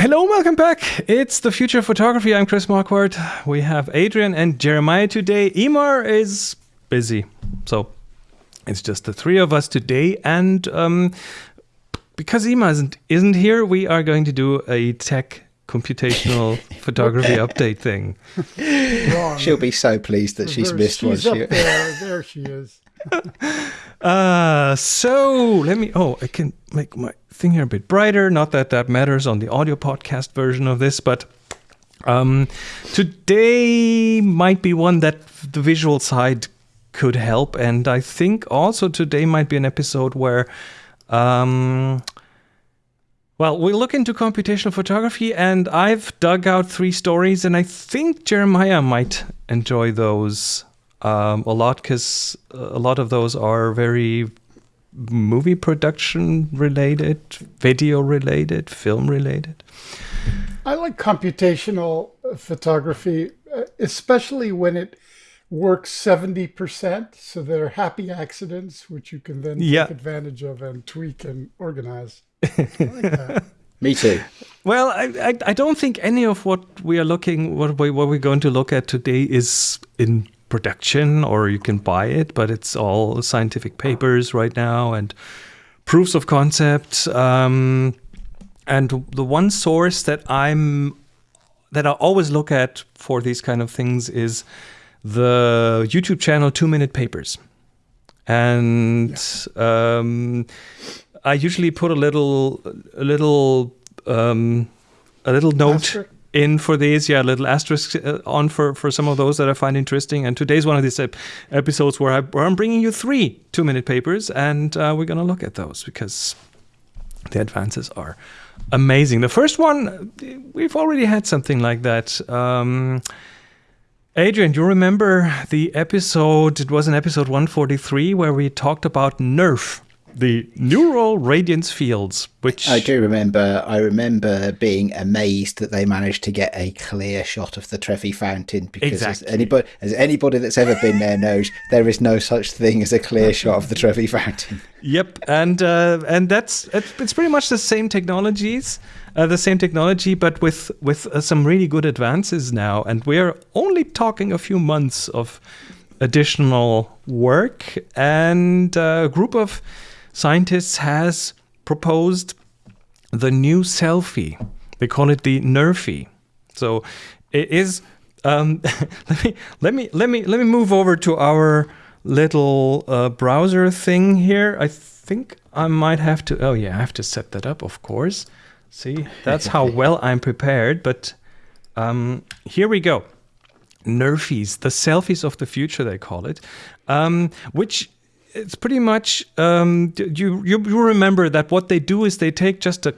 Hello, welcome back. It's the future of photography. I'm Chris Marquardt. We have Adrian and Jeremiah today. Emer is busy, so it's just the three of us today. And um, because Emer isn't isn't here, we are going to do a tech computational photography update thing. Wrong. She'll be so pleased that she's missed she's one. up there. There she is. Uh, so let me. Oh, I can make my thing here a bit brighter. Not that that matters on the audio podcast version of this, but um, today might be one that the visual side could help, and I think also today might be an episode where. Um, well, we look into computational photography, and I've dug out three stories, and I think Jeremiah might enjoy those um, a lot because a lot of those are very movie production related, video related, film related. I like computational uh, photography, uh, especially when it works 70%. So there are happy accidents, which you can then Yeah. take advantage of and tweak and organize. I like that. Me too. Well, I, I I don't think any of what we are looking what we what we're going to look at today is in production or you can buy it, but it's all scientific papers right now and proofs of concept. Um, and the one source that I'm that I always look at for these kind of things is the YouTube channel Two Minute Papers, and um, I usually put a little a little um, a little note? In for these. Yeah, little asterisk uh, on for for some of those that I find interesting. And today's one of these ep- episodes where, I, where I'm bringing you three Two Minute Papers, and uh, we're gonna look at those because the advances are amazing. The first one, we've already had something like that. Um, Adrian, you remember the episode? It was in episode 143 where we talked about NERF, the neural radiance fields, which I do remember. I remember being amazed that they managed to get a clear shot of the Trevi Fountain because Exactly. as anybody, as anybody that's ever been there knows, there is no such thing as a clear shot of the Trevi Fountain. Yep, and uh, and that's it's, pretty much the same technologies, uh, the same technology, but with with uh, some really good advances now. And we're only talking a few months of additional work, and uh, a group of scientists has proposed the new selfie. They call it the Nerfie. So it is. Um, let me let me let me let me move over to our little uh, browser thing here. I think I might have to. Oh yeah, I have to set that up, of course. See, that's how well I'm prepared. But um, here we go. Nerfies, the selfies of the future, they call it, um, which it's pretty much um, you, you remember that what they do is they take just a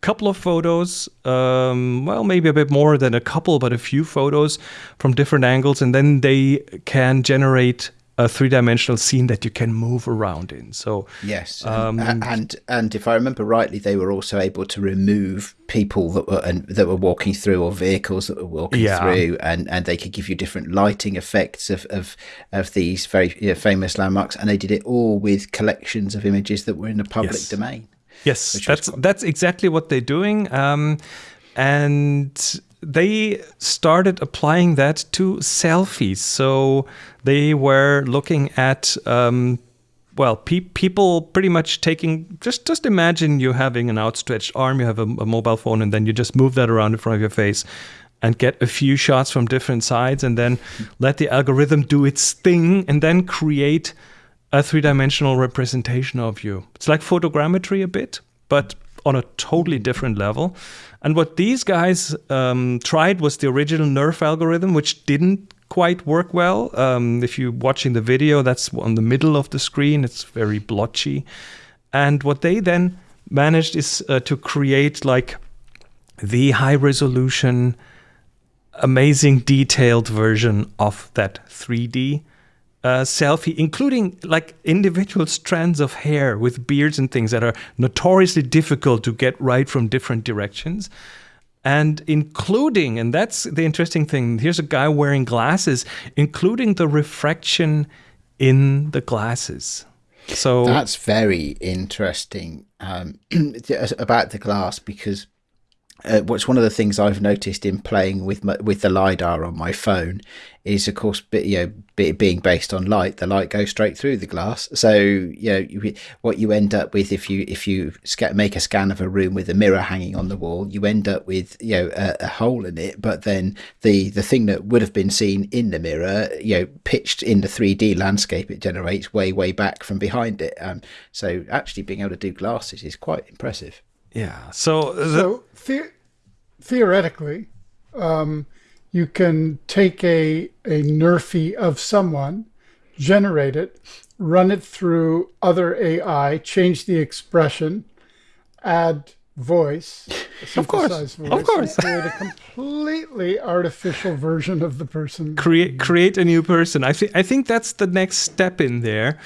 couple of photos, um, well, maybe a bit more than a couple, but a few photos from different angles, and then they can generate a three-dimensional scene that you can move around in. So Yes, Um, and, and and if I remember rightly, they were also able to remove people that were and that were walking through or vehicles that were walking Yeah. through, and, and they could give you different lighting effects of of, of these very you know, famous landmarks, and they did it all with collections of images that were in the public Yes. domain. Yes, that's cool. that's exactly what they're doing, um, and they started applying that to selfies. So they were looking at. Um, well, pe- people pretty much taking just just imagine you having an outstretched arm, you have a, a mobile phone, and then you just move that around in front of your face, and get a few shots from different sides, and then let the algorithm do its thing, and then create a three-dimensional representation of you. It's like photogrammetry a bit, but on a totally different level. And what these guys um, tried was the original NERF algorithm, which didn't quite work well. Um, if you're watching the video, that's on the middle of the screen. It's very blotchy. And what they then managed is uh, to create like the high resolution, amazing detailed version of that 3D uh, selfie, including like individual strands of hair with beards and things that are notoriously difficult to get right from different directions. And including, and that's the interesting thing, here's a guy wearing glasses, including the refraction in the glasses. So That's very interesting um, about the glass because uh, what's one of the things I've noticed in playing with my, with the lidar on my phone is, of course, you know, being based on light, the light goes straight through the glass. So, you know, you, what you end up with if you if you make a scan of a room with a mirror hanging on the wall, you end up with you know a, a hole in it. But then the the thing that would have been seen in the mirror, you know, pitched in the three D landscape it generates way way back from behind it. Um, so actually being able to do glasses is quite impressive. Yeah. So, the- so the- theoretically, um, you can take a, a Nerfie of someone, generate it, run it through other AI, change the expression, add voice, of course, voice, of course, create a completely artificial version of the person. Create create a new person. I think I think that's the next step in there,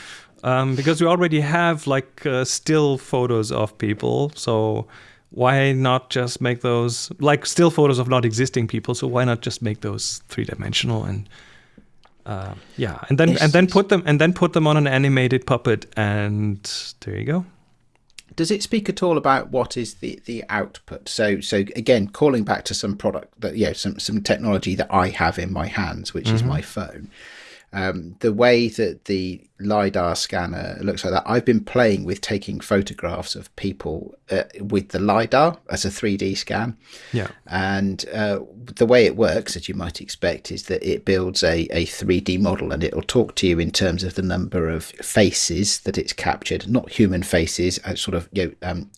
um, because we already have like uh, still photos of people, so why not just make those like still photos of not existing people? So why not just make those three dimensional and uh, yeah, and then and then put them and then put them on an animated puppet, and there you go. Does it speak at all about what is the, the output? So so again, calling back to some product that yeah, some some technology that I have in my hands, which mm-hmm. is my phone um, the way that the lidar scanner looks like that i've been playing with taking photographs of people uh, with the lidar as a 3d scan. Yeah. And uh, the way it works as you might expect is that it builds a, a 3d model and it'll talk to you in terms of the number of faces that it's captured not human faces uh, sort of you know, um,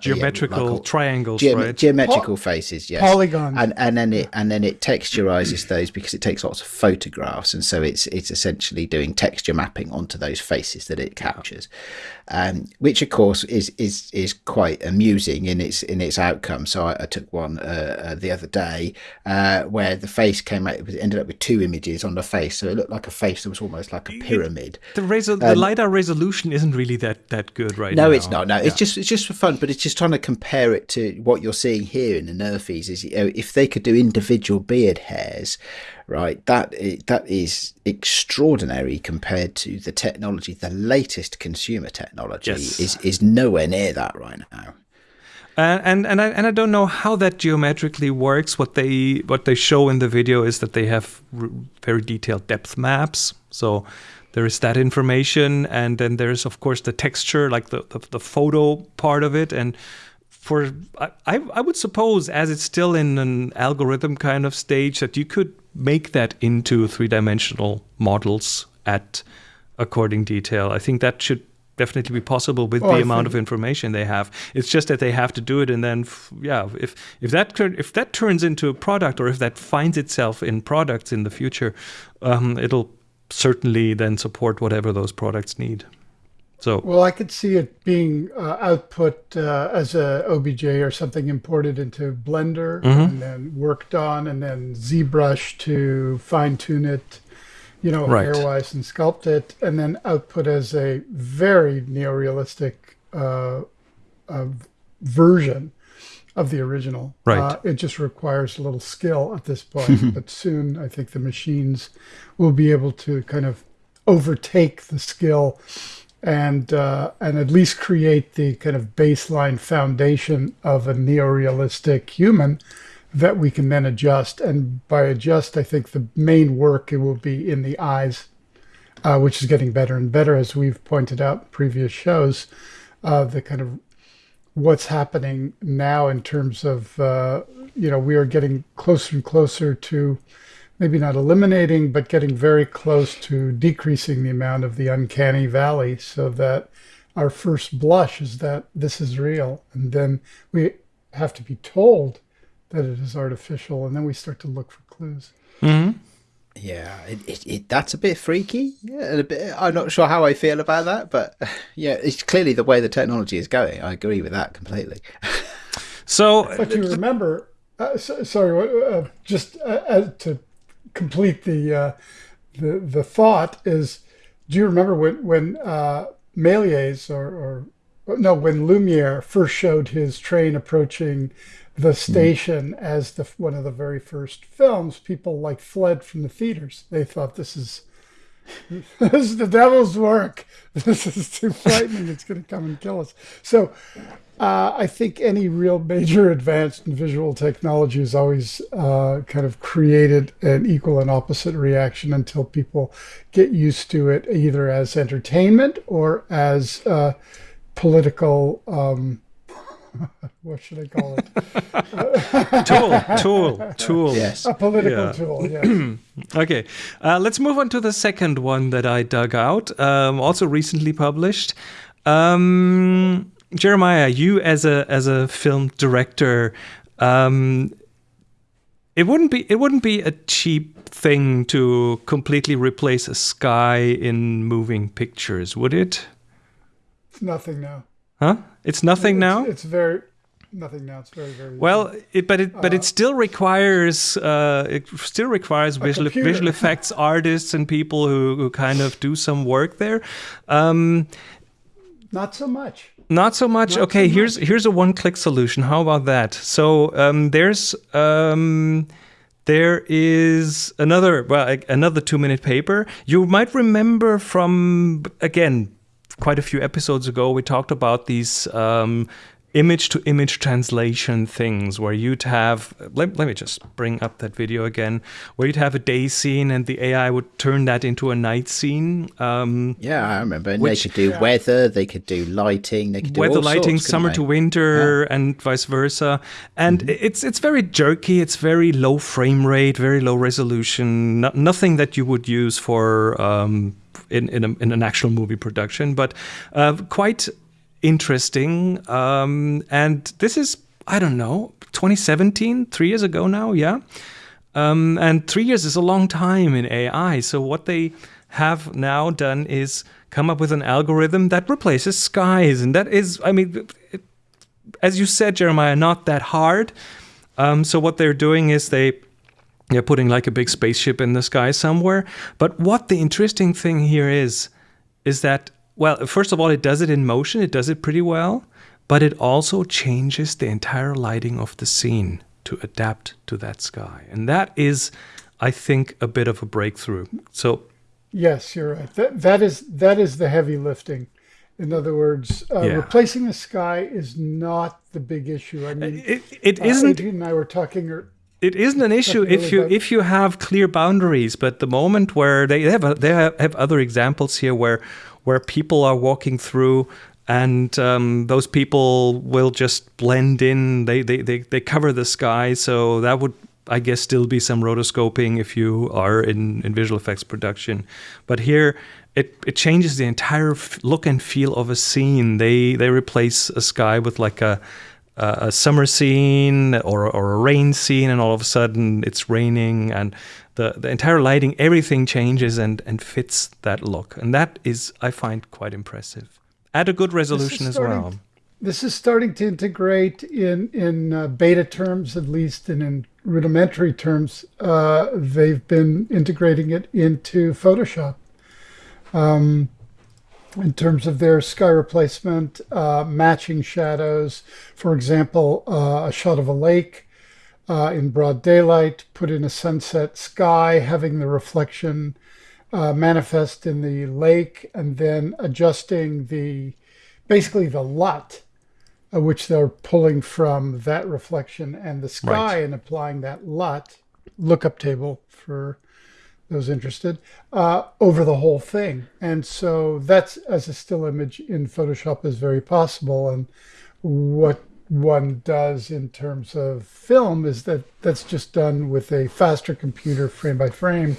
geometrical yeah, like triangles, ge- right? Geometrical po- faces, yes. Polygons. And and then it and then it texturizes those because it takes lots of photographs, and so it's it's essentially doing texture mapping onto those faces that it captures, um, which of course is is is quite amusing in its in its outcome. So I, I took one uh, uh, the other day uh, where the face came out. It ended up with two images on the face, so it looked like a face that was almost like a pyramid. The, resol- um, the lidar resolution isn't really that that good right no, now. It's not. No, yeah. it's just it's just for fun, but it's just trying to compare it to what you're seeing here in the Nerfies. Is you know, if they could do individual beard hairs, right? That that is extraordinary compared to the technology. The latest consumer technology yes. is is nowhere near that right now. Uh, and and I and I don't know how that geometrically works. What they what they show in the video is that they have very detailed depth maps. So there is that information and then there's of course the texture like the, the, the photo part of it. And for I, I would suppose as it's still in an algorithm kind of stage that you could make that into three-dimensional models at according detail. I think that should definitely be possible with oh, the I amount of information they have. It's just that they have to do it and then yeah if if that if that turns into a product or if that finds itself in products in the future um, it'll certainly then support whatever those products need. So well, I could see it being uh, output uh, as a OBJ or something imported into Blender mm-hmm. and then worked on, and then ZBrush to fine tune it, you know, right. hairwise and sculpt it, and then output as a very neorealistic uh, uh version of the original. Right. Uh, it just requires a little skill at this point, but soon I think the machines will be able to kind of overtake the skill and uh, and at least create the kind of baseline foundation of a neorealistic human that we can then adjust. And by adjust, I think the main work it will be in the eyes, uh, which is getting better and better as we've pointed out in previous shows. Uh, the kind of what's happening now in terms of uh, you know we are getting closer and closer to maybe not eliminating but getting very close to decreasing the amount of the uncanny valley so that our first blush is that this is real and then we have to be told that it is artificial and then we start to look for clues mm-hmm. Yeah, it, it, it, that's a bit freaky. Yeah, a bit. I'm not sure how I feel about that, but yeah, it's clearly the way the technology is going. I agree with that completely. so, but you remember, uh, so, sorry, uh, just uh, to complete the uh, the the thought is, do you remember when when uh, Méliès or, or no, when Lumiere first showed his train approaching the station mm. as the one of the very first films, people like fled from the theaters. They thought this is this is the devil's work. This is too frightening. It's going to come and kill us. So, uh, I think any real major advance in visual technology has always uh, kind of created an equal and opposite reaction until people get used to it, either as entertainment or as uh, political. Um, what should I call it? tool, tool, tool. Yes, a political yeah. tool. Yes. okay, uh, let's move on to the second one that I dug out, um, also recently published. Um, Jeremiah, you as a as a film director, um, it wouldn't be it wouldn't be a cheap thing to completely replace a sky in moving pictures, would it? It's nothing now. Huh? It's nothing it's, now. It's very nothing now. It's very very. Well, it, but it but uh, it still requires uh, it still requires visual visual effects artists and people who, who kind of do some work there. Um, Not so much. Not so much. Not okay, so here's much. here's a one-click solution. How about that? So um, there's um, there is another well another two-minute paper. You might remember from again quite a few episodes ago we talked about these um, image to image translation things where you'd have let, let me just bring up that video again where you'd have a day scene and the ai would turn that into a night scene um, yeah i remember and which, they could do yeah. weather they could do lighting they could do weather lighting sorts, summer to winter yeah. and vice versa and mm-hmm. it's it's very jerky it's very low frame rate very low resolution no, nothing that you would use for um, in in, a, in, an actual movie production, but uh, quite interesting. Um, and this is, I don't know, 2017, three years ago now, yeah. Um, and three years is a long time in AI. So what they have now done is come up with an algorithm that replaces skies, and that is, I mean, it, as you said, Jeremiah, not that hard. Um, so what they're doing is they they're putting like a big spaceship in the sky somewhere. But what the interesting thing here is, is that well, first of all, it does it in motion, it does it pretty well, but it also changes the entire lighting of the scene to adapt to that sky. And that is, I think, a bit of a breakthrough. So Yes, you're right. That that is that is the heavy lifting. In other words, uh, yeah. replacing the sky is not the big issue. I mean, it, it uh, isn't. Adrian and I were talking. It isn't an issue if you if you have clear boundaries, but the moment where they have they have other examples here where where people are walking through and um, those people will just blend in. They, they, they, they cover the sky. So that would, I guess, still be some rotoscoping if you are in, in visual effects production. But here, it, it changes the entire look and feel of a scene. They, they replace a sky with like a, a summer scene or, or a rain scene, and all of a sudden it's raining. And the, the entire lighting, everything changes and, and fits that look. And that is, I find, quite impressive. At a good resolution as starting, well. This is starting to integrate in, in uh, beta terms, at least, and in rudimentary terms. Uh, they've been integrating it into Photoshop. Um, in terms of their sky replacement, uh, matching shadows. For example, uh, a shot of a lake uh, in broad daylight, put in a sunset sky, having the reflection uh, manifest in the lake, and then adjusting the basically the LUT, uh, which they're pulling from that reflection and the sky right. and applying that LUT lookup table for those interested uh, over the whole thing. And so that's as a still image in Photoshop is very possible. And what one does in terms of film is that that's just done with a faster computer frame by frame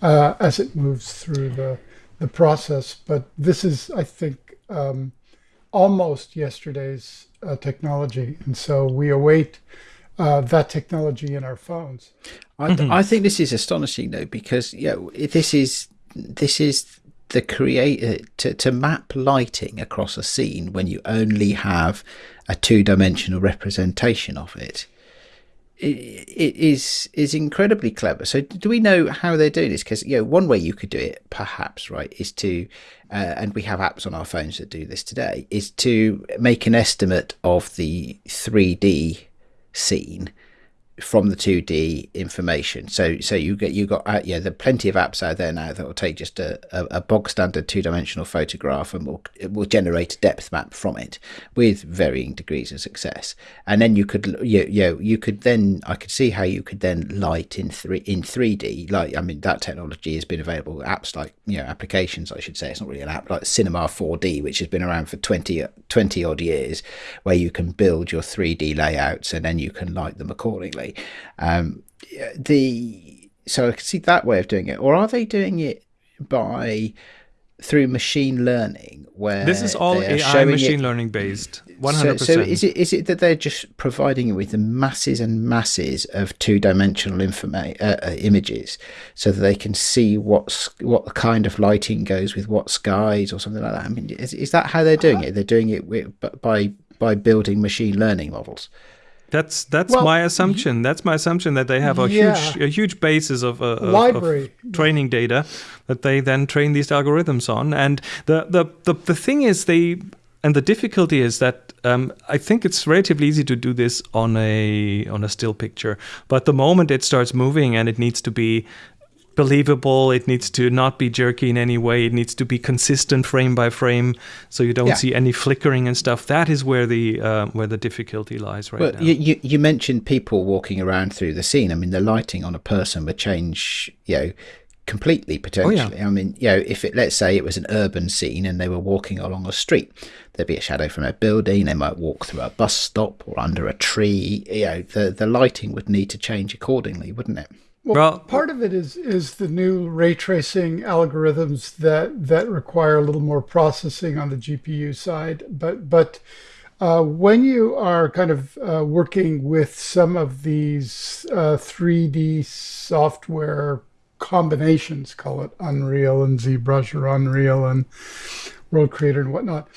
uh, as it moves through the the process. But this is, I think, um, almost yesterday's uh, technology, and so we await uh, that technology in our phones. I, mm-hmm. I think this is astonishing, though, because yeah, this is this is the creator to, to map lighting across a scene when you only have a two-dimensional representation of it, it, it is is incredibly clever. So, do we know how they're doing this? Because you know, one way you could do it, perhaps, right, is to, uh, and we have apps on our phones that do this today, is to make an estimate of the three D scene from the 2D information. So so you get you got uh, yeah, there are plenty of apps out there now that will take just a, a, a bog standard two dimensional photograph and will will generate a depth map from it with varying degrees of success. And then you could you, you you could then I could see how you could then light in three in 3D. Like I mean that technology has been available. Apps like you know applications I should say it's not really an app like Cinema 4D which has been around for 20 20 odd years where you can build your 3D layouts and then you can light them accordingly. Um, the so I can see that way of doing it, or are they doing it by through machine learning? Where this is all AI machine it, learning based, one hundred percent. So is it is it that they're just providing you with the masses and masses of two dimensional uh, uh, images, so that they can see what's what kind of lighting goes with what skies or something like that? I mean, is is that how they're doing it? They're doing it with, by by building machine learning models. That's that's well, my assumption. That's my assumption that they have a yeah. huge a huge basis of, uh, library of training data that they then train these algorithms on. And the the the, the thing is they and the difficulty is that um, I think it's relatively easy to do this on a on a still picture, but the moment it starts moving and it needs to be believable. It needs to not be jerky in any way. It needs to be consistent frame by frame, so you don't yeah. see any flickering and stuff. That is where the uh, where the difficulty lies right well, now. You, you mentioned people walking around through the scene. I mean, the lighting on a person would change. You know. Completely potentially. Oh, yeah. I mean, you know, if it let's say it was an urban scene and they were walking along a street, there'd be a shadow from a building. They might walk through a bus stop or under a tree. You know, the the lighting would need to change accordingly, wouldn't it? Well, well, part of it is is the new ray tracing algorithms that that require a little more processing on the GPU side. But but uh, when you are kind of uh, working with some of these uh, 3D software combinations, call it Unreal and ZBrush or Unreal and World Creator and whatnot,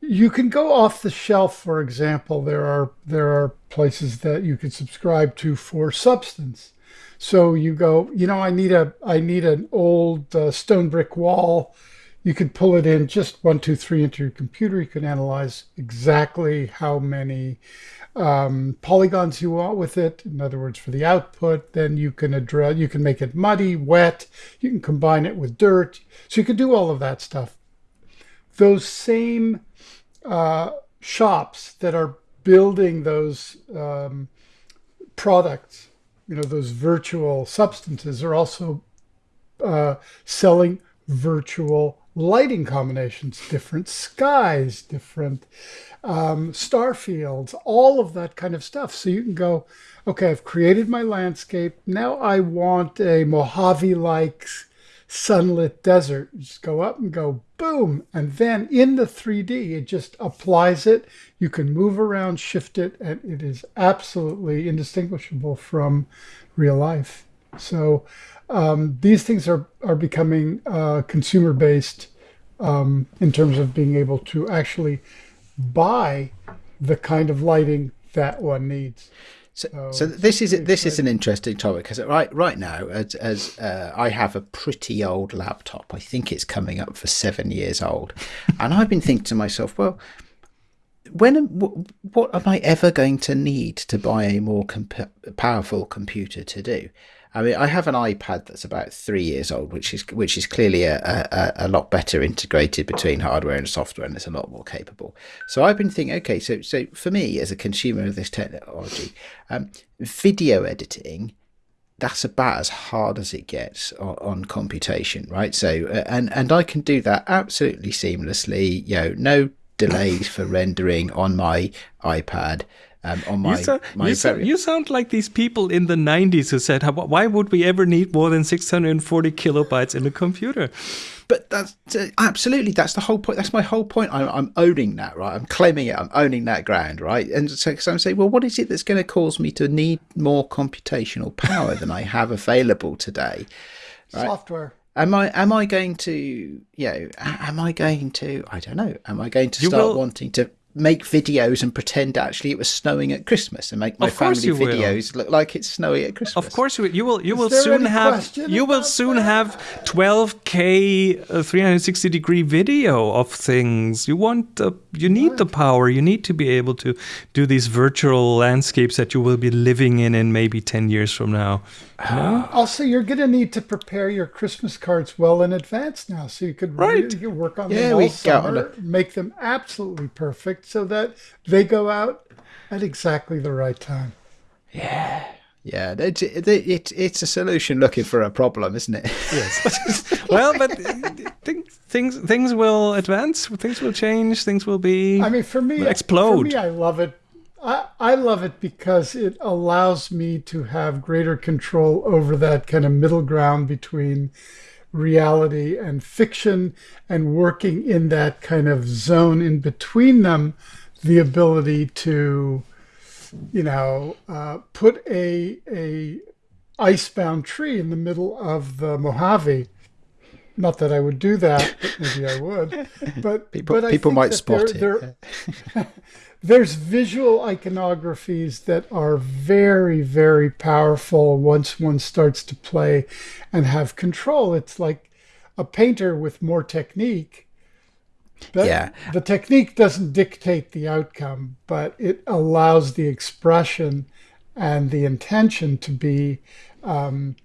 you can go off the shelf. For example, there are there are places that you can subscribe to for Substance so you go, you know, I need a, I need an old uh, stone brick wall. You could pull it in just one, two, three into your computer. You can analyze exactly how many um, polygons you want with it. In other words, for the output, then you can address, you can make it muddy, wet. You can combine it with dirt. So you can do all of that stuff. Those same uh, shops that are building those um, products you know, those virtual substances are also uh, selling virtual lighting combinations, different skies, different um, star fields, all of that kind of stuff. So you can go, okay, I've created my landscape. Now I want a Mojave-like sunlit desert. Just go up and go boom. And then in the 3D, it just applies it. You can move around, shift it, and it is absolutely indistinguishable from real life. So um, these things are, are becoming uh, consumer based um, in terms of being able to actually buy the kind of lighting that one needs. So, so this is this is an interesting topic because right right now, as, as uh, I have a pretty old laptop, I think it's coming up for seven years old, and I've been thinking to myself, well, when what am I ever going to need to buy a more comp- powerful computer to do? I mean, I have an iPad that's about three years old, which is which is clearly a, a, a, lot better integrated between hardware and software, and it's a lot more capable. So I've been thinking, okay, so so for me as a consumer of this technology, um, video editing, that's about as hard as it gets on, on computation, right? So uh, and and I can do that absolutely seamlessly. You know, no delays for rendering on my iPad um, on my, you, sound, my you, sound, you, sound, like these people in the 90s who said, why would we ever need more than 640 kilobytes in a computer? But that's uh, absolutely, that's the whole point. That's my whole point. I'm, I'm, owning that, right? I'm claiming it. I'm owning that ground, right? And so, so I'm saying, well, what is it that's going to cause me to need more computational power than I have available today? Right? Software. Am I am I going to you know am I going to I don't know am I going to start wanting to make videos and pretend actually it was snowing at Christmas and make my family you will. videos look like it's snowy at Christmas. Of course, you will. You will, you will soon have you will soon that? have 12k uh, 360 degree video of things. You want the you need the power. You need to be able to do these virtual landscapes that you will be living in in maybe 10 years from now. Also, you're going to need to prepare your Christmas cards well in advance now, so you could Right. really- you work on Yeah, them all summer, make them absolutely perfect, so that they go out at exactly the right time. Yeah, it, it, it, it's a solution looking for a problem, isn't it? Yes. well, but th- things things will advance. Things will change. Things will be. I mean, for me, explode. For me, I love it. I, I love it because it allows me to have greater control over that kind of middle ground between reality and fiction and working in that kind of zone in between them the ability to you know uh, put a a icebound tree in the middle of the mojave not that i would do that. But maybe i would. But People- but people might spot there- it, there- there's visual iconographies that are very very powerful once one starts to play and have control. It's like a painter with more technique but Yeah. the technique doesn't dictate the outcome but it allows the expression and the intention to be um,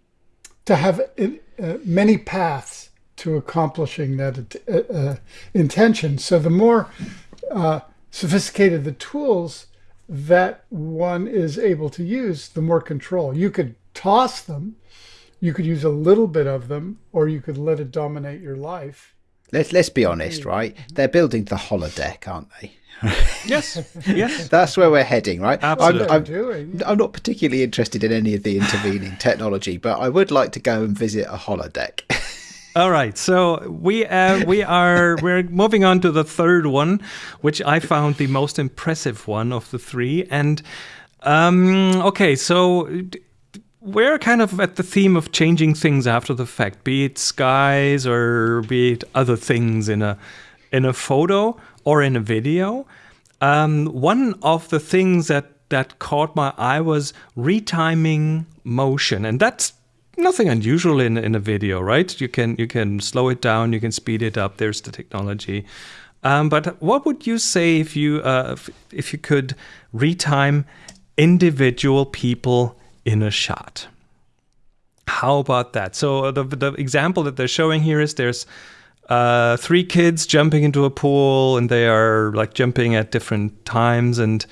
to have uh, many paths to accomplishing that uh, uh, intention so the more uh, sophisticated the tools that one is able to use, the more control. You could toss them, you could use a little bit of them, or you could let it dominate your life. let's let's be honest, right? They're building the holodeck, aren't they? yes. Yes. That's where we're heading, right? Absolutely. I'm, I'm. I'm not particularly interested in any of the intervening technology, but I would like to go and visit a holodeck. All right, so we uh, we are we're moving on to the third one, which I found the most impressive one of the three. And um, okay, so we're kind of at the theme of changing things after the fact, be it skies or be it other things in a in a photo or in a video. Um, one of the things that that caught my eye was retiming motion, and that's nothing unusual in in a video, right? You can you can slow it down, you can speed it up. There's the technology. Um, but what would you say if you uh, if, if you could retime individual people in a shot? How about that? So the the example that they're showing here is there's uh, three kids jumping into a pool, and they are like jumping at different times. And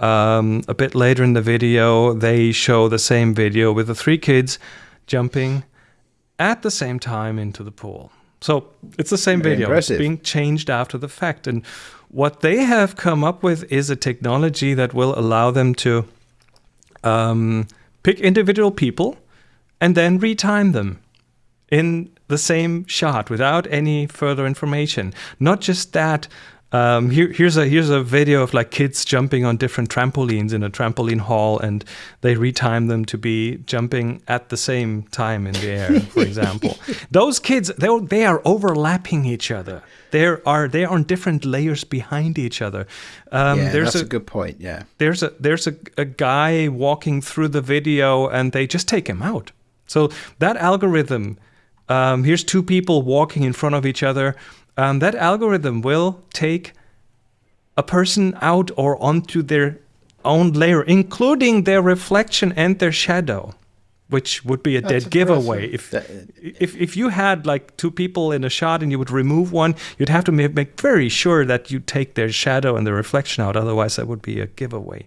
um, a bit later in the video, they show the same video with the three kids jumping at the same time into the pool. So it's the same Very video. impressive. It's being changed after the fact. And what they have come up with is a technology that will allow them to um, pick individual people and then retime them in the same shot without any further information. Not just that. Um, here, here's a here's a video of like kids jumping on different trampolines in a trampoline hall, and they retime them to be jumping at the same time in the air. For example, those kids they they are overlapping each other. There are they are on different layers behind each other. Um, yeah, there's that's a, good point. Yeah, there's a there's a, a guy walking through the video and they just take him out so that algorithm um, here's two people walking in front of each other um, that algorithm will take a person out or onto their own layer including their reflection and their shadow which would be a That's dead giveaway impressive. if if if you had like two people in a shot and you would remove one, you'd have to ma- make very sure that you take their shadow and the reflection out. Otherwise, that would be a giveaway.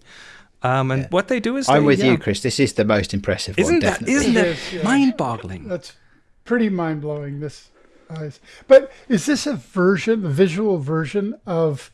Um, and what they do is I'm they- with yeah. you, Chris. This is the most impressive Isn't one, that definitely. isn't that It is, yeah. mind-boggling? That's pretty mind blowing. This, eyes. but is this a version, a visual version of,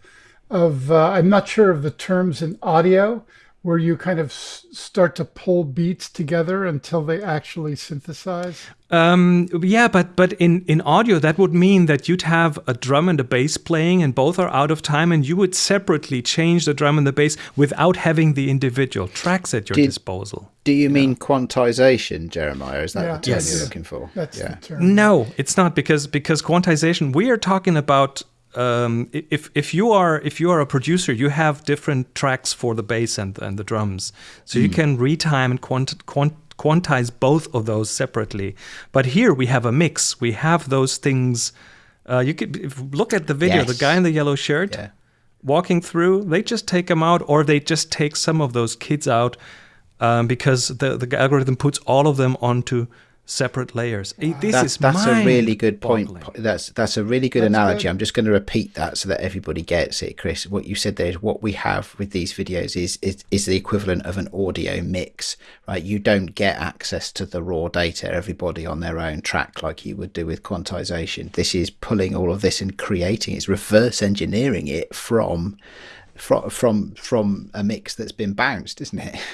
of? Uh, I'm not sure of the terms in audio, where you kind of s- start to pull beats together until they actually synthesize. Um, yeah, but but in in audio that would mean that you'd have a drum and a bass playing, and both are out of time, and you would separately change the drum and the bass without having the individual tracks at your Did- disposal. Do you mean quantization, Jeremiah? Is that Yeah. the term Yes. you're looking for? That's yeah. the term. No, it's not because because quantization. We are talking about um, if if you are if you are a producer, you have different tracks for the bass and and the drums, so you can retime and quant, quant, quantize both of those separately. But here we have a mix. We have those things. Uh, you could if, look at the video. The guy in the yellow shirt Yeah. walking through, they just take them out, or they just take some of those kids out um, because the the algorithm puts all of them onto separate layers. This That- is that's a really good point. mind-boggling. That's that's a really good That's analogy. good. I'm just going to repeat that so that everybody gets it, Chris. What you said there is what we have with these videos is is, is the equivalent of an audio mix, right? You don't get access to the raw data, everybody on their own track like you would do with quantization. This is pulling all of this and creating. It's reverse engineering it from from from from a mix that's been bounced, isn't it?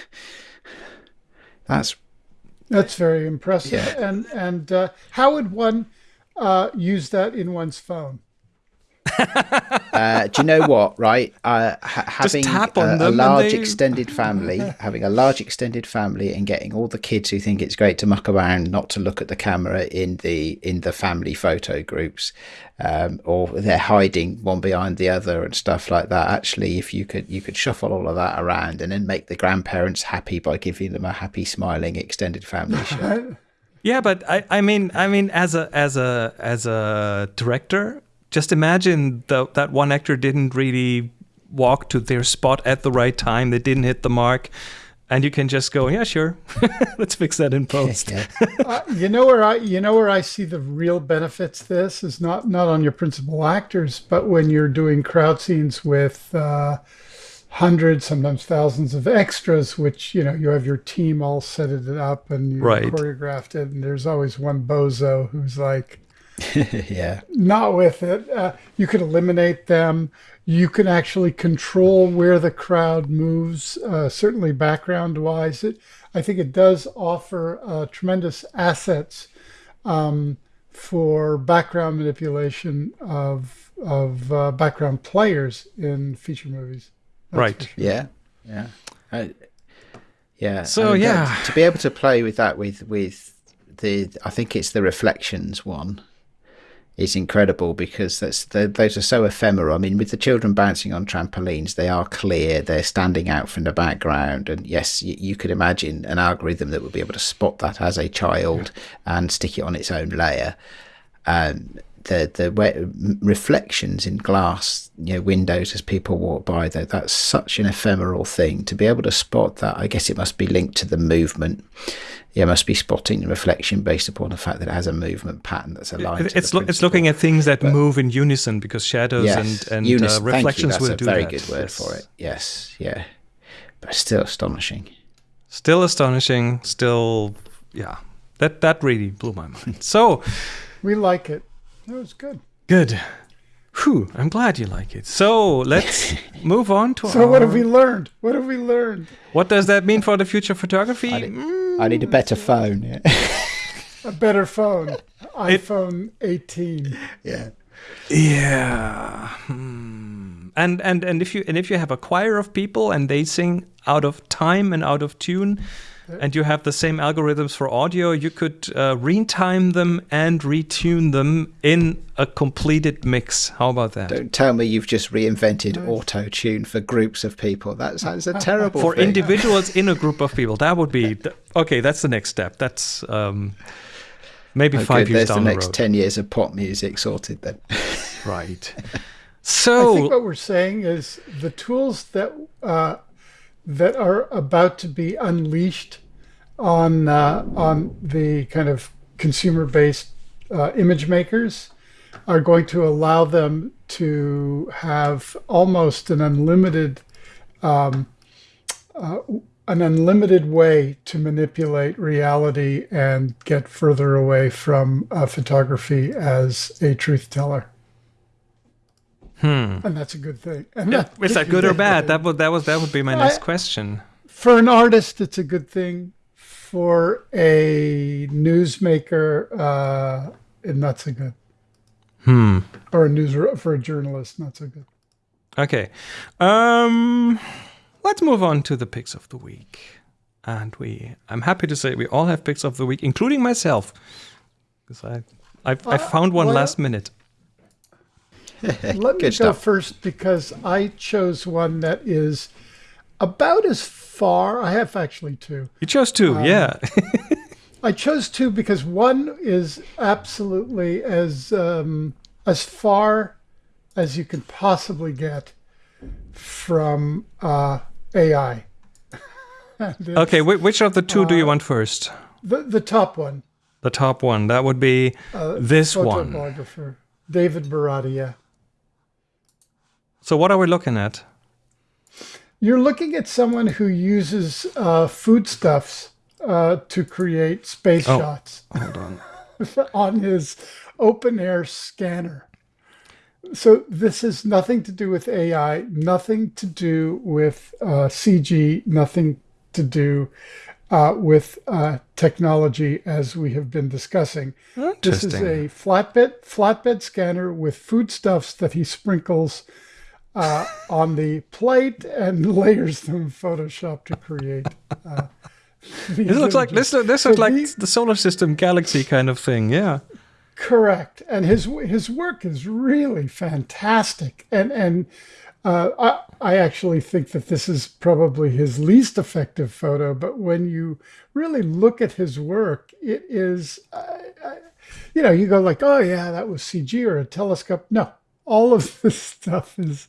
That's That's very impressive. Yeah. And and uh, how would one uh, use that in one's phone? Uh, do you know what? Right, uh, ha- having a, a large they- extended family, having a large extended family, and getting all the kids who think it's great to muck around, not to look at the camera in the in the family photo groups, um, or they're hiding one behind the other and stuff like that. Actually, if you could you could shuffle all of that around and then make the grandparents happy by giving them a happy, smiling extended family. Yeah, but I, I mean, I mean, as a as a as a director, just imagine the, that one actor didn't really walk to their spot at the right time. They didn't hit the mark, and you can just go, yeah, sure, let's fix that in post. uh, you know where I you know where I see the real benefits. This is not not on your principal actors, but when you're doing crowd scenes with uh, hundreds, sometimes thousands of extras, which you know you have your team all set it up and you Right. choreographed it, and there's always one bozo who's like yeah, not with it. Uh, you could eliminate them. You can actually control where the crowd moves, uh, certainly background wise. It, I think it does offer uh, tremendous assets um, for background manipulation of, of uh, background players in feature movies. That's Right. sure. Yeah, yeah, I, yeah. So, I mean, yeah. that- to be able to play with that with with the, I think it's the reflections one, is incredible because that's those are so ephemeral. I mean, with the children bouncing on trampolines, they are clear. They're standing out from the background, and yes, you, you could imagine an algorithm that would be able to spot that as a child and stick it on its own layer. Um, the the way, reflections in glass you know windows as people walk by though that's such an ephemeral thing to be able to spot that i guess it must be linked to the movement yeah it must be spotting the reflection based upon the fact that it has a movement pattern that's aligned It- to It's lo- it's looking at things that move in unison because shadows yes and and Eunice, uh, thank you. reflections that's will a do very that. good word Yes. for it yes yeah but still astonishing Still astonishing. Still, yeah. That that really blew my mind. So. We like it. That was good. Good. Whew, I'm glad you like it. So let's move on to our So our, what have we learned? What have we learned? What does that mean for the future photography? I, need, Mm, I need a better phone yeah A better phone. iPhone 18. yeah yeah. Hmm. And and and if you and if you have a choir of people and they sing out of time and out of tune, and you have the same algorithms for audio, you could uh, retime them and retune them in a completed mix. How about that? don't tell me you've just reinvented auto tune for groups of people that sounds a terrible for thing. individuals in a group of people that would be th- okay that's the next step that's um maybe Oh, five good. years There's down the the, next road 10 years of pop music sorted then. right So I think what we're saying is the tools that uh, that are about to be unleashed on uh, on the kind of consumer-based uh, image makers are going to allow them to have almost an unlimited um, uh, an unlimited way to manipulate reality and get further away from uh, photography as a truth teller. And that's a good thing. And yeah, is that good or bad? That, that would that was that would be my I- next question. For an artist, it's a good thing. For a newsmaker, uh, not so good. hmm. Or a news for a journalist, not so good. okay. Um let's move on to the picks of the week. And we i'm happy to say we all have picks of the week including myself. Because i I, I Uh, found one well- last minute Let me Good go first because I chose one that is about as far. I have actually two. You chose two, Um, yeah. I chose two because one is absolutely as um, as far as you can possibly get from uh, AI. Okay, which of the two do you Uh, want first? the the top one, The top one. That would be uh, this one. David Baradia. So what are we looking at? You're looking at someone who uses uh, foodstuffs uh, to create space Oh, shots Hold on. on his open air scanner. So this has nothing to do with AI, nothing to do with uh, CG, nothing to do uh, with uh, technology as we have been discussing. This is a flatbed flatbed scanner with foodstuffs that he sprinkles uh, on the plate and layers them in Photoshop to create. Uh, This looks like this. This So looks like the- the solar system galaxy kind of thing. Yeah. Correct, and his his work is really fantastic, and and uh, I I actually think that this is probably his least effective photo. But when you really look at his work, it is, uh, uh, you know, you go like, oh yeah, that was CG or a telescope. No, all of this stuff is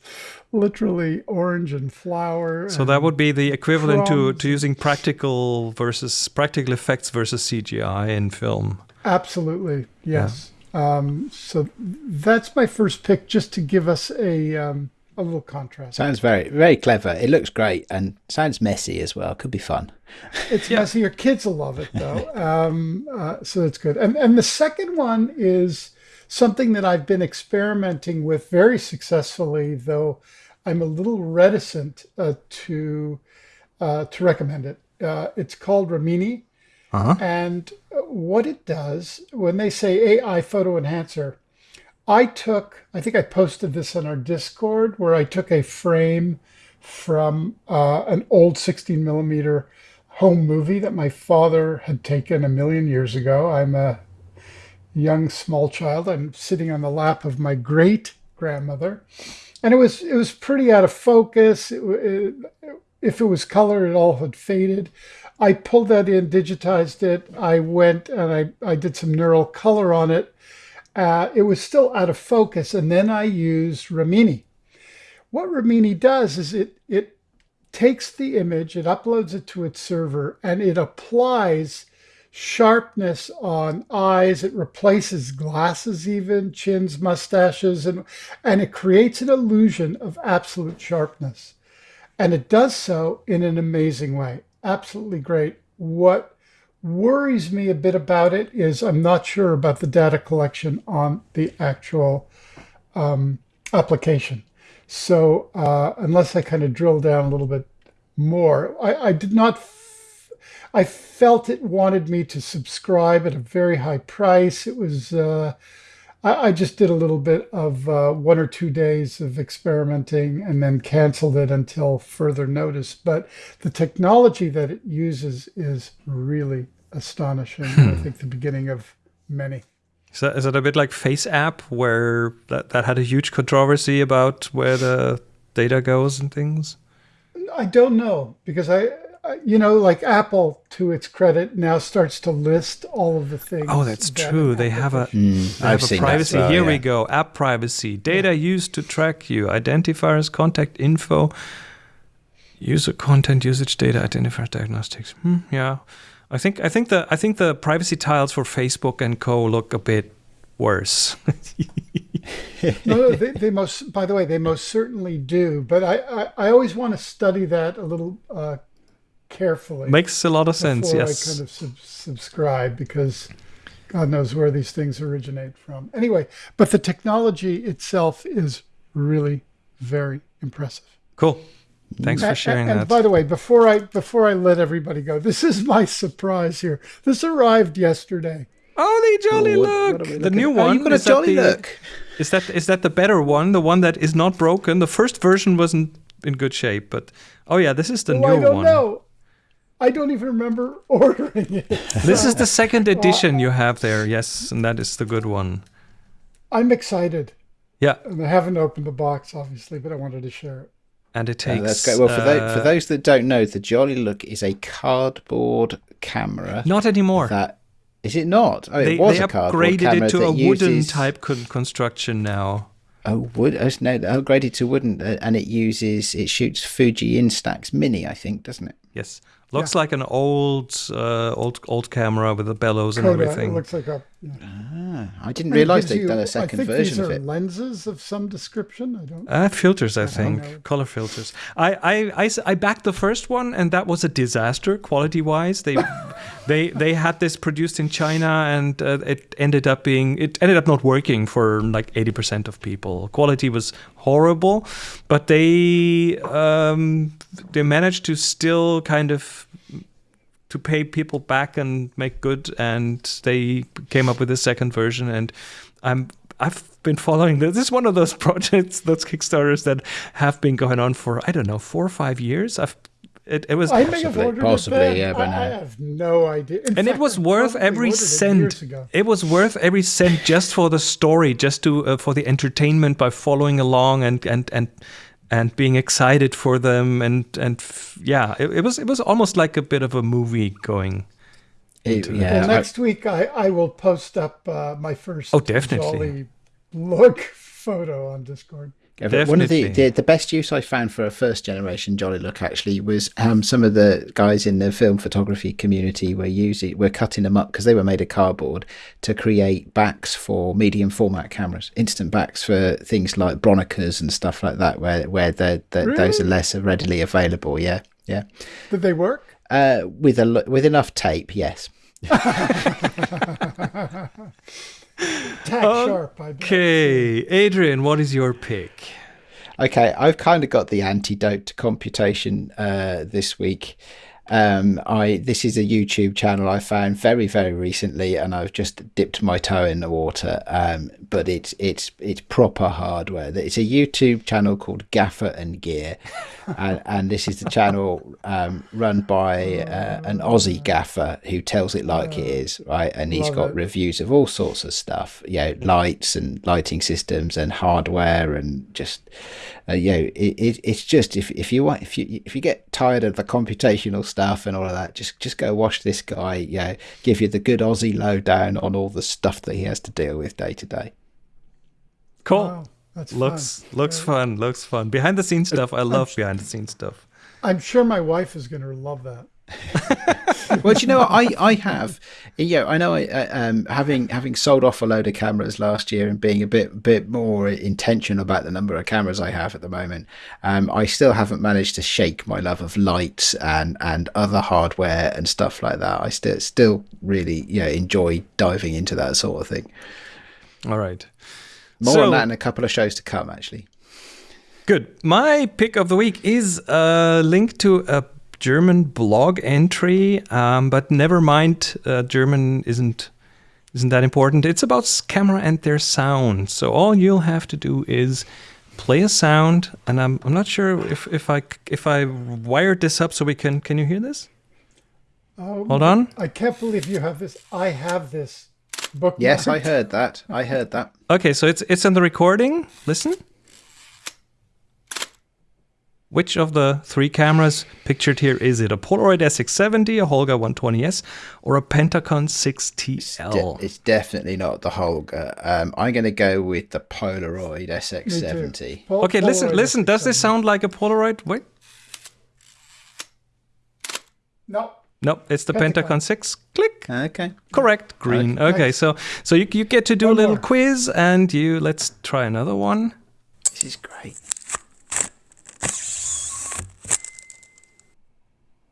literally orange and flower. So that would be the equivalent to, to using practical versus practical effects versus CGI in film. Absolutely, yes. Um, so that's my first pick, just to give us a um, a little contrast. Sounds very, very clever. It looks great and sounds messy as well. Could be fun. It's yeah. messy. Your kids will love it though, um, uh, so that's good. And and the second one is something that I've been experimenting with very successfully, though I'm a little reticent uh, to uh, to recommend it. Uh, it's called Remini. Uh-huh. And what it does, when they say AI photo enhancer, I took, I think I posted this on our Discord, where I took a frame from uh, an old 16 millimeter home movie that my father had taken a million years ago. I'm a young small child. I'm sitting on the lap of my great grandmother, and it was it was pretty out of focus. It, it, if it was color, it all had faded. I pulled that in, digitized it. I went and I, I did some neural color on it. Uh, it was still out of focus, and then I used Remini. What Remini does is it it takes the image, it uploads it to its server, and it applies sharpness on eyes. It replaces glasses, even chins, mustaches, and and it creates an illusion of absolute sharpness. And it does so in an amazing way. Absolutely great. What worries me a bit about it is I'm not sure about the data collection on the actual um, application. So uh, unless I kind of drill down a little bit more, I, I did not. I felt it wanted me to subscribe at a very high price. It was. Uh, I, I just did a little bit of uh, one or two days of experimenting and then canceled it until further notice. But the technology that it uses is really astonishing. I think the beginning of many. Is that, is that a bit like Face App, where that, that had a huge controversy about where the data goes and things? I don't know because I- you know, like Apple, to its credit, now starts to list all of the things. Oh, that's that true. They have a application- they Mm, I've have a seen that privacy. as well, Here we go. App privacy. Data used to track you. Identifiers, contact info, user content, usage data, identifiers, diagnostics. Hmm, yeah, I think I think the I think the privacy tiles for Facebook and Co look a bit worse. no, no, they, they most. By the way, they most certainly do. But I, I, I always want to study that a little uh, carefully. Makes a lot of sense. before Yes. I kind of sub- subscribe because God knows where these things originate from. Anyway, but the technology itself is really very impressive. Cool. Thanks for And- sharing and, that. by the way, before I before I let everybody go, this is my surprise here. This arrived yesterday. Oh, the jolly What- look! what the new one. Oh, you've got a is that jolly the- look. Is that is that the better one? The one that is not broken. The first version wasn't in good shape, but oh yeah, this is the oh, Well, I new don't one. know. I don't even remember ordering it. This is the second edition you have there. Yes, and that is the good one. I'm excited. Yeah, And I haven't opened the box, obviously, but I wanted to share it. and it Uh, takes. that's great. Well, for, tho- for uh, those that don't know, the Jolly Look is a cardboard camera. not anymore. That is it not? Oh, they, it was they a cardboard upgraded camera it to that a wooden uses- type con- construction now. Oh, wood. Oh, no, upgraded to wooden, uh, and it uses it shoots Fuji Instax Mini, I think, doesn't it? Yes, looks like an old, uh, old, old camera with the bellows and everything. it looks like a. Yeah. Ah, I didn't And it realise gives they'd you- done a I second think version these of are it. lenses of some description. I don't. Uh, filters, I don't think, know. color filters. I backed the first one, and that was a disaster quality wise. They, they, they had this produced in China, and uh, it ended up being it ended up not working for like eighty percent of people. Quality was horrible, but they um, they managed to still kind of to pay people back and make good and they came up with a second version and i'm i've been following this this is one of those projects those kickstarters that have been going on for i don't know four or five years. I've it, it was I may have Possibly- ordered possibly, it yeah, by I, I have no idea. In and it was I worth every ordered it cent. it was worth every cent just for the story just to uh, for the entertainment by following along and and and and being excited for them and and f- yeah it, it was it was almost like a bit of a movie going It- into yeah, Well, I- next week I, I will post up uh, my first Oh, definitely. Jolly look photo on Discord. But one of the, the the best use I found for a first generation Jolly Look actually was um, some of the guys in the film photography community were using were cutting them up because they were made of cardboard to create backs for medium format cameras, instant backs for things like Bronicas and stuff like that, where where the, the those are less readily available. Yeah, yeah. Did they work? Uh, with a with enough tape, yes. Tack sharp, Okay, Adrian, what is your pick? Okay, I've kind of got the antidote to computation uh, this week. Um, I this is a YouTube channel I found very very recently, and I've just dipped my toe in the water. Um, but it's it's it's proper hardware. It's a YouTube channel called Gaffer and Gear, and, and this is the channel um, run by uh, an Aussie gaffer who tells it like it is, right? And he's Love got it. reviews of all sorts of stuff, you know, lights and lighting systems and hardware and just, uh, you know, it, it, it's just if if you want if you if you get tired of the computational stuff and all of that, just just go watch this guy, you know, give you the good Aussie lowdown on all the stuff that he has to deal with day to day. Cool. Wow, that's looks fun. looks fun. Looks fun. Behind the scenes stuff. I love behind the scenes stuff. I'm sure my wife is going to love that. well, do you know what I, I have? Yeah, I know. I, uh, um, having having sold off a load of cameras last year and being a bit bit more intentional about the number of cameras I have at the moment, um, I still haven't managed to shake my love of lights and and other hardware and stuff like that. I still still really you know enjoy diving into that sort of thing. All right. More So- on that in a couple of shows to come, actually. Good. My pick of the week is a link to a German blog entry, um, but never mind. Uh, German isn't isn't that important. It's about camera and their sound. So all you'll have to do is play a sound, and I'm I'm not sure if if I c- if I wired this up so we can can you hear this? Oh, Hold on. I can't believe you have this. I have this book. Yes, I heard that. I heard that. Okay, so it's it's in the recording. Listen. Which of the three cameras pictured here is it? A Polaroid SX70, a Holga 120S, or a Pentacon 6TL? De- it's definitely not the Holga. Um, I'm going to go with the Polaroid SX70. okay, listen, listen. Does this sound like a Polaroid? Wait. No. Nope, it's the Pentacon. Pentacon 6. Click. Okay. Correct. Green. Okay. Okay, so so you, you get to do a little more. quiz and you let's try another one. This is great.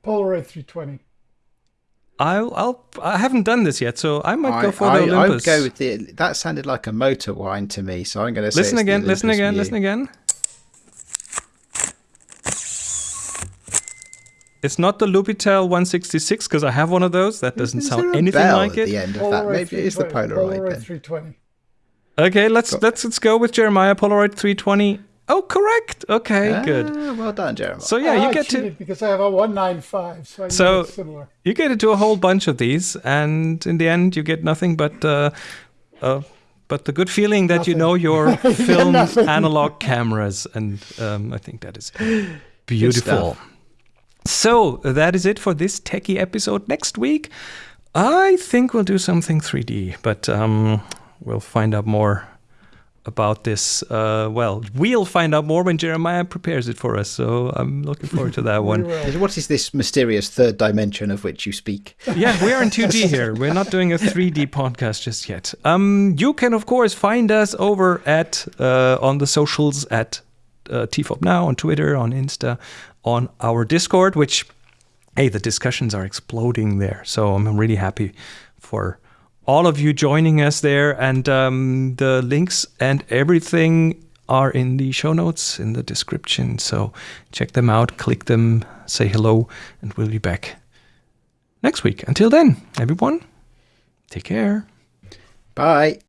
Polaroid 320. I'll I'll I haven't done this yet, so I might go for I, the I would go with the. That sounded like a motor whine to me, so I'm going to say. listen it's the again, listen again, listen again. It's not the Lubitel 166 because I have one of those. That doesn't Is sound there a anything bell like at it. the end of that. Maybe it is the Polaroid. Polaroid 320. Okay, let's let's let's go with Jeremiah Polaroid 320. Oh, correct. Okay, good. Ah, well done, Jeremiah. So yeah, Ah, you I get to because I have a 195, so I So- it's similar. you get to do a whole bunch of these, and in the end, you get nothing but uh, a but the good feeling that you know your film analog cameras, and um, I think that is beautiful. So that is it for this techie episode. Next week, I think we'll do something 3D, but um, we'll find out more about this. Uh, well, we'll find out more when Jeremiah prepares it for us. So I'm looking forward to that one. What is this mysterious third dimension of which you speak? yeah, we're in 2D here. We're not doing a 3D podcast just yet. Um, you can of course find us over at uh, on the socials at uh, TFOP now on Twitter, on Insta, on our Discord. Which, hey, the discussions are exploding there. So I'm really happy for all of you joining us there. And um, the links and everything are in the show notes in the description. So check them out, click them, say hello, and we'll be back next week. Until then, everyone, take care. Bye.